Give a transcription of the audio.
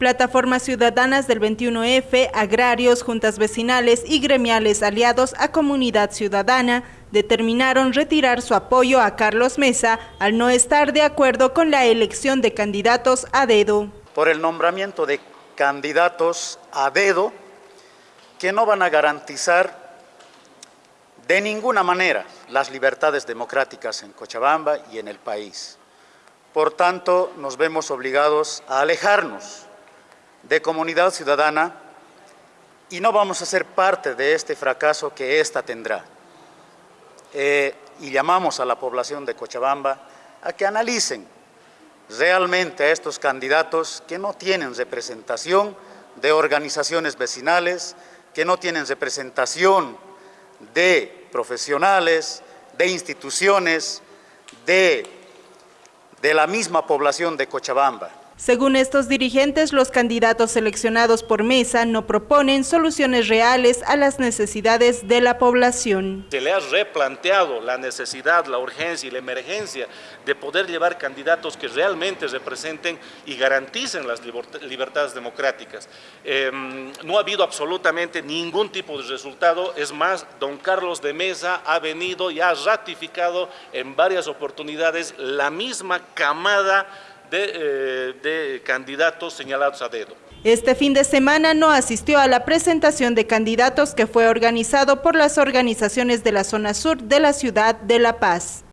Plataformas ciudadanas del 21F, agrarios, juntas vecinales y gremiales aliados a Comunidad Ciudadana determinaron retirar su apoyo a Carlos Mesa al no estar de acuerdo con la elección de candidatos a dedo. Por el nombramiento de candidatos a dedo que no van a garantizar de ninguna manera las libertades democráticas en Cochabamba y en el país. Por tanto, nos vemos obligados a alejarnos de comunidad ciudadana y no vamos a ser parte de este fracaso que ésta tendrá. Eh, y llamamos a la población de Cochabamba a que analicen realmente a estos candidatos que no tienen representación de organizaciones vecinales, que no tienen representación de profesionales, de instituciones, de, de la misma población de Cochabamba. Según estos dirigentes, los candidatos seleccionados por Mesa no proponen soluciones reales a las necesidades de la población. Se le ha replanteado la necesidad, la urgencia y la emergencia de poder llevar candidatos que realmente representen y garanticen las libertades democráticas. Em, no ha habido absolutamente ningún tipo de resultado, es más, don Carlos de Mesa ha venido y ha ratificado en varias oportunidades la misma camada eh, de, candidatos señalados a dedo. Este fin de semana no asistió a la presentación de candidatos que fue organizado por las organizaciones de la zona sur de la ciudad de La Paz.